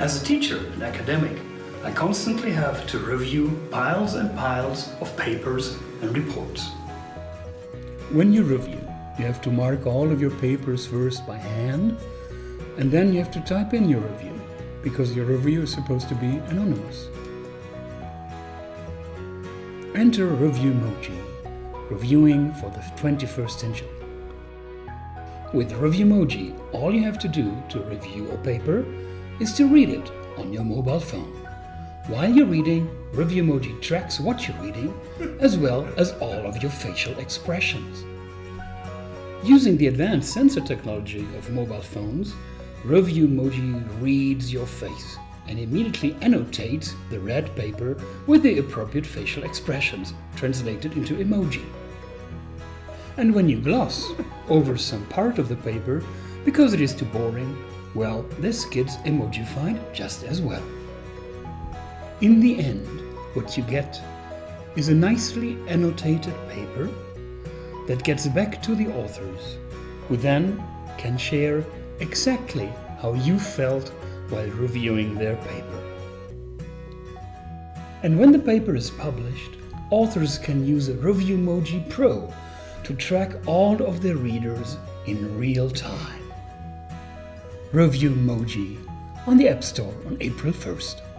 As a teacher and academic, I constantly have to review piles and piles of papers and reports. When you review, you have to mark all of your papers first by hand, and then you have to type in your review, because your review is supposed to be anonymous. Enter Review Reviewmoji, reviewing for the 21st century. With Review Reviewmoji, all you have to do to review a paper is to read it on your mobile phone. While you're reading, Reviewmoji tracks what you're reading, as well as all of your facial expressions. Using the advanced sensor technology of mobile phones, Reviewmoji reads your face and immediately annotates the read paper with the appropriate facial expressions, translated into emoji. And when you gloss over some part of the paper because it is too boring, well, this gets emojified just as well. In the end, what you get is a nicely annotated paper that gets back to the authors, who then can share exactly how you felt while reviewing their paper. And when the paper is published, authors can use a Reviewmoji Pro to track all of their readers in real time. Reviewmoji on the App Store on April 1st.